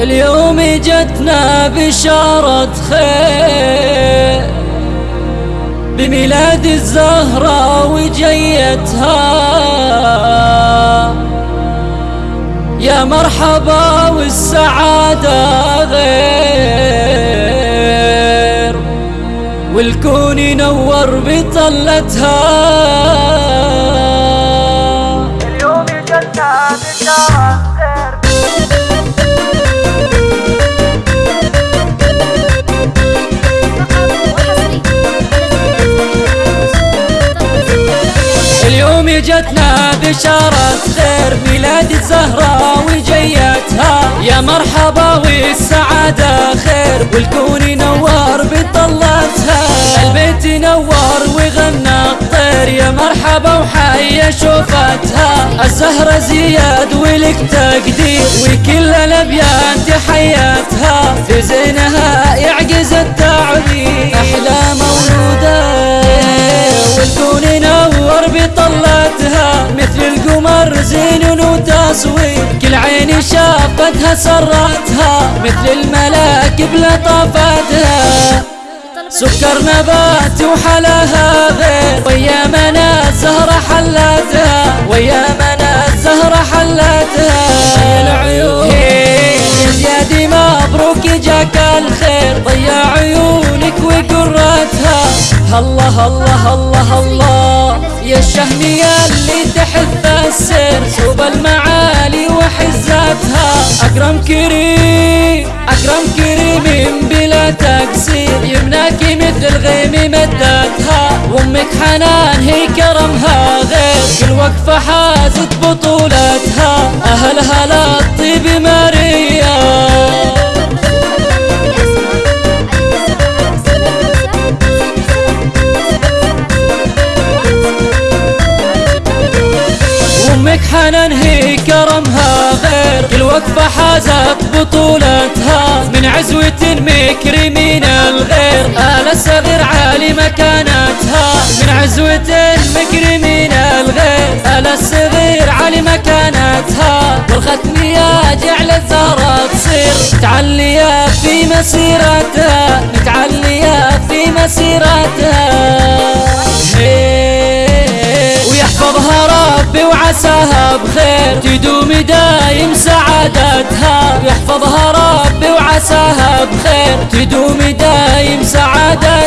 اليوم جتنا بشارة خير. بميلاد الزهرة وجيتها. يا مرحبا والسعادة غير. والكون ينور بطلتها. اليوم جتنا بشارة جتنا بشارة خير ميلاد الزهرة وجيتها. يا مرحبا والسعادة خير والكون ينور بطلتها البيت ينور وغنى الطير يا مرحبا وحيا شوفتها الزهرة زياد ولك تقدير وكل الابيان تحياتها في زينها ينور بطلتها مثل القمر زين وتصوير كل عين شافتها سرتها مثل الملاك بلطافتها. سكر نبات وحلاها غير ويا منا الزهرة حلتها. ويا منا الزهرة حلتها. يا العيون. يا زيادي مبروك جاك الخير. ضيع عيونك وقرتها. الله الله الله الله يا الشهمية اللي تحث السير سوب المعالي وحزتها. أكرم كريم أكرم كريم بلا تقصير يمناك مثل الغيم مدتها. وأمك حنان هي كرمها غير. كل وقفة حازت بطولتها. أهلها للطيب ماريا وامك حنان هي كرمها غير. كل وقفة حازت بطولتها. من عزوة مكرمين الغير. آل الصغير عالي مكانتها. من عزوة مكرمين الغير. آل الصغير عالي مكانتها. والختم يا جعل الزهرة تصير. تعليا في مسيرتها. نتعليا ربي وعساها بخير تدوم دايم سعادتها. يحفظها ربي وعساها بخير تدوم دايم سعادتها.